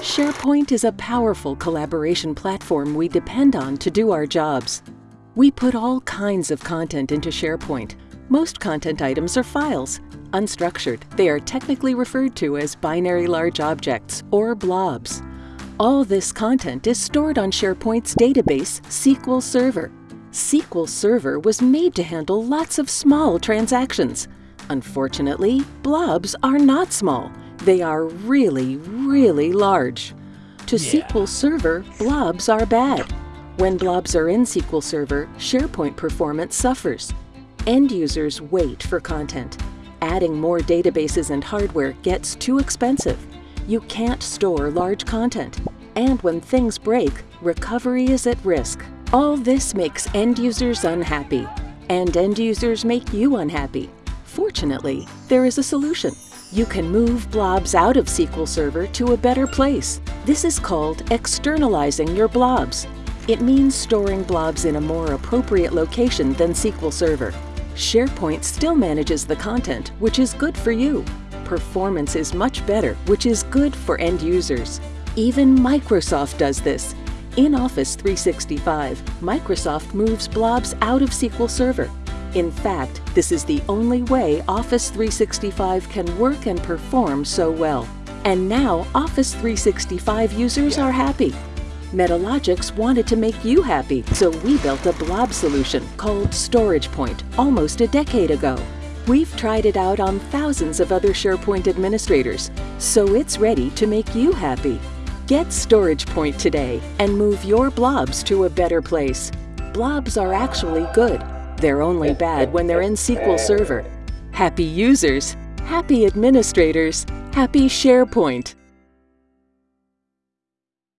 SharePoint is a powerful collaboration platform we depend on to do our jobs. We put all kinds of content into SharePoint. Most content items are files. Unstructured, they are technically referred to as binary large objects, or blobs. All this content is stored on SharePoint's database, SQL Server. SQL Server was made to handle lots of small transactions. Unfortunately, blobs are not small. They are really, really large. To Yeah. SQL Server, blobs are bad. When blobs are in SQL Server, SharePoint performance suffers. End users wait for content. Adding more databases and hardware gets too expensive. You can't store large content. And when things break, recovery is at risk. All this makes end users unhappy. And end users make you unhappy. Fortunately, there is a solution. You can move blobs out of SQL Server to a better place. This is called externalizing your blobs. It means storing blobs in a more appropriate location than SQL Server. SharePoint still manages the content, which is good for you. Performance is much better, which is good for end users. Even Microsoft does this. In Office 365, Microsoft moves blobs out of SQL Server. In fact, this is the only way Office 365 can work and perform so well. And now Office 365 users are happy. Metalogix wanted to make you happy, so we built a blob solution called StoragePoint almost a decade ago. We've tried it out on thousands of other SharePoint administrators, so it's ready to make you happy. Get StoragePoint today and move your blobs to a better place. Blobs are actually good. They're only bad when they're in SQL Server. Happy users, happy administrators, happy SharePoint.